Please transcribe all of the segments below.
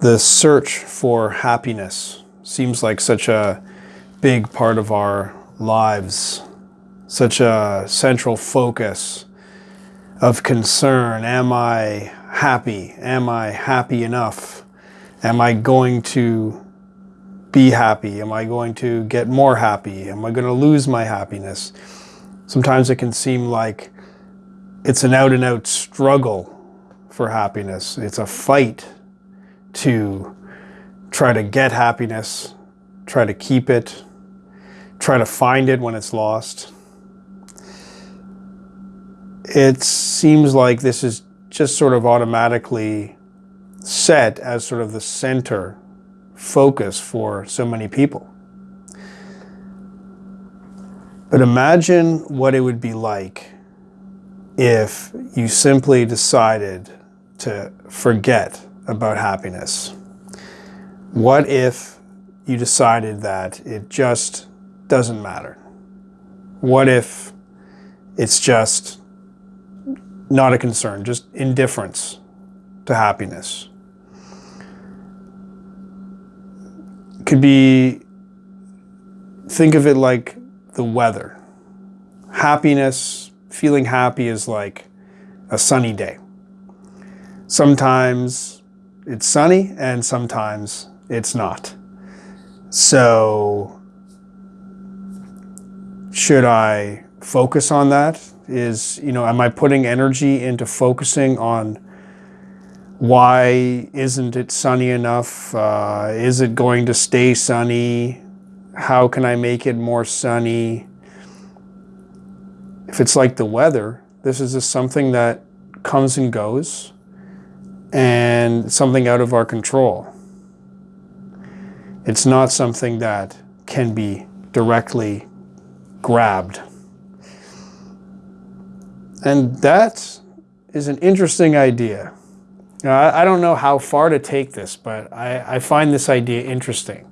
The search for happiness seems like such a big part of our lives, such a central focus of concern. Am I happy? Am I happy enough? Am I going to be happy? Am I going to get more happy? Am I going to lose my happiness? Sometimes it can seem like it's an out and out struggle for happiness. It's a fight to try to get happiness, try to keep it, try to find it when it's lost. It seems like this is just sort of automatically set as sort of the center focus for so many people. But imagine what it would be like if you simply decided to forget about happiness. What if you decided that it just doesn't matter? What if it's just not a concern, just indifference to happiness? could be, think of it like the weather. Happiness, feeling happy is like a sunny day. Sometimes it's sunny and sometimes it's not. So should I focus on that? Is, you know, am I putting energy into focusing on why isn't it sunny enough? Uh, is it going to stay sunny? How can I make it more sunny? If it's like the weather, this is just something that comes and goes and something out of our control. It's not something that can be directly grabbed. And that is an interesting idea. Now, I, don't know how far to take this, but I, I find this idea interesting.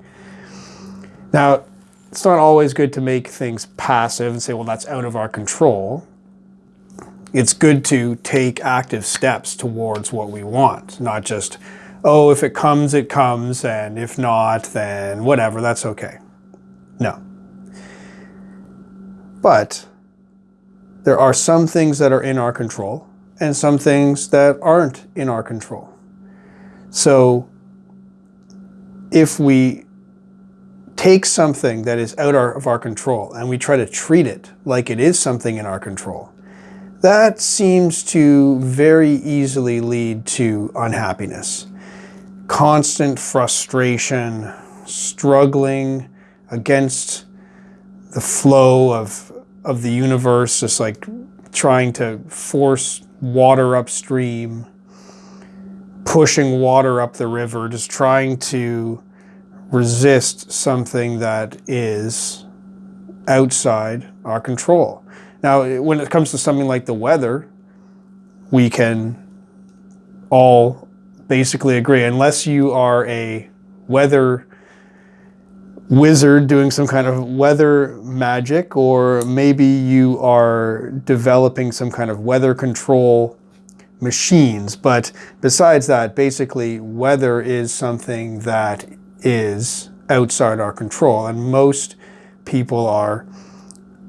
Now, it's not always good to make things passive and say, well, that's out of our control. It's good to take active steps towards what we want, not just, oh, if it comes, it comes, and if not, then whatever, that's okay. No. But there are some things that are in our control and some things that aren't in our control. So if we take something that is out of our control and we try to treat it like it is something in our control, that seems to very easily lead to unhappiness. Constant frustration, struggling against the flow of, of the universe, just like trying to force water upstream, pushing water up the river, just trying to resist something that is outside our control. Now, when it comes to something like the weather, we can all basically agree, unless you are a weather wizard doing some kind of weather magic, or maybe you are developing some kind of weather control machines. But besides that, basically weather is something that is outside our control. And most people are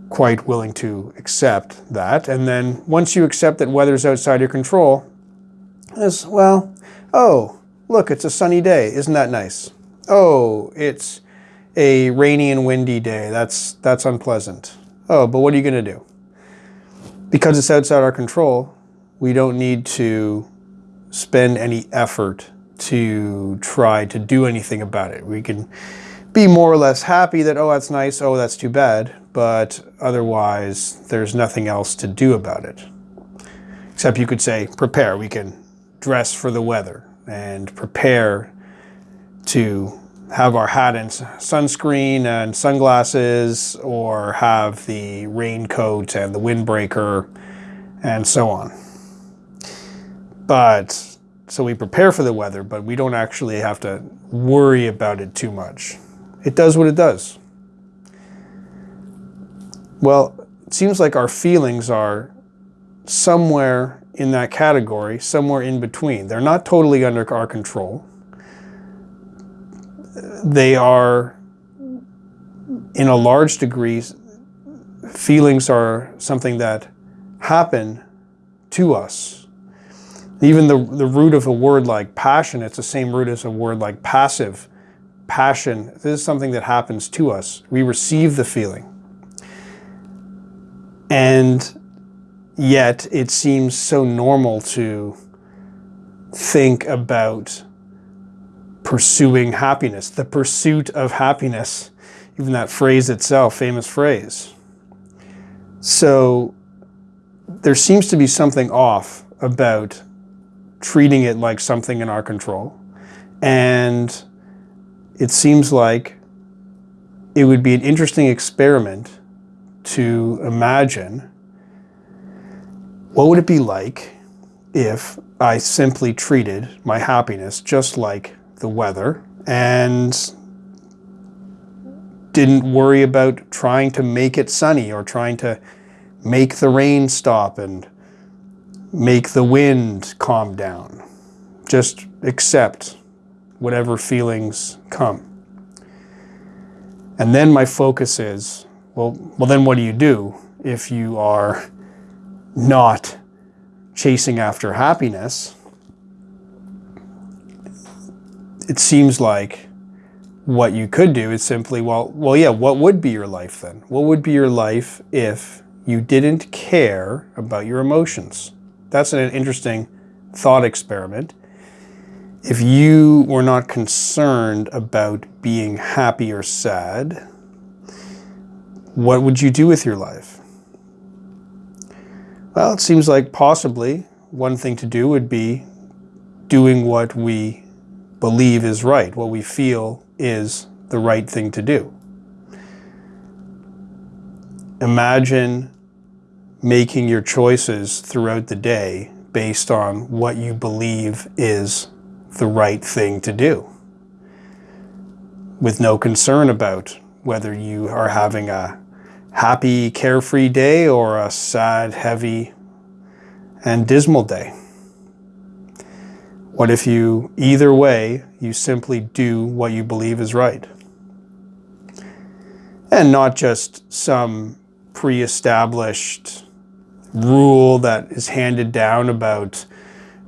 quite willing to accept that. And then once you accept that weather's outside your control, is well, oh, look, it's a sunny day. Isn't that nice? Oh, it's a rainy and windy day. That's, that's unpleasant. Oh, but what are you going to do? Because it's outside our control, we don't need to spend any effort to try to do anything about it. We can be more or less happy that, oh, that's nice, oh, that's too bad, but otherwise there's nothing else to do about it. Except you could say, prepare. We can dress for the weather and prepare to have our hat and sunscreen and sunglasses or have the raincoat and the windbreaker and so on. But, so we prepare for the weather, but we don't actually have to worry about it too much. It does what it does. Well, it seems like our feelings are somewhere in that category, somewhere in between. They're not totally under our control they are, in a large degree, feelings are something that happen to us. Even the, the root of a word like passion, it's the same root as a word like passive. Passion, this is something that happens to us. We receive the feeling. And yet it seems so normal to think about pursuing happiness, the pursuit of happiness, even that phrase itself, famous phrase. So there seems to be something off about treating it like something in our control. And it seems like it would be an interesting experiment to imagine what would it be like if I simply treated my happiness just like the weather and didn't worry about trying to make it sunny or trying to make the rain stop and make the wind calm down. Just accept whatever feelings come. And then my focus is, well, well then what do you do if you are not chasing after happiness? It seems like what you could do is simply, well, well, yeah, what would be your life then? What would be your life if you didn't care about your emotions? That's an interesting thought experiment. If you were not concerned about being happy or sad, what would you do with your life? Well, it seems like possibly one thing to do would be doing what we believe is right, what we feel is the right thing to do. Imagine making your choices throughout the day based on what you believe is the right thing to do with no concern about whether you are having a happy, carefree day or a sad, heavy, and dismal day. What if you, either way, you simply do what you believe is right? And not just some pre-established rule that is handed down about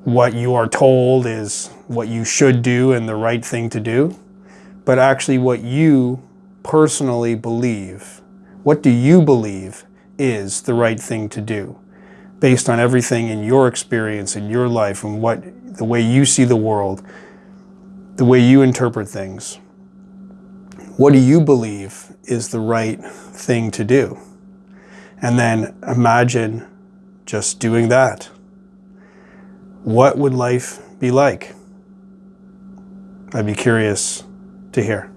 what you are told is what you should do and the right thing to do, but actually what you personally believe. What do you believe is the right thing to do based on everything in your experience in your life and what the way you see the world, the way you interpret things. What do you believe is the right thing to do? And then imagine just doing that. What would life be like? I'd be curious to hear.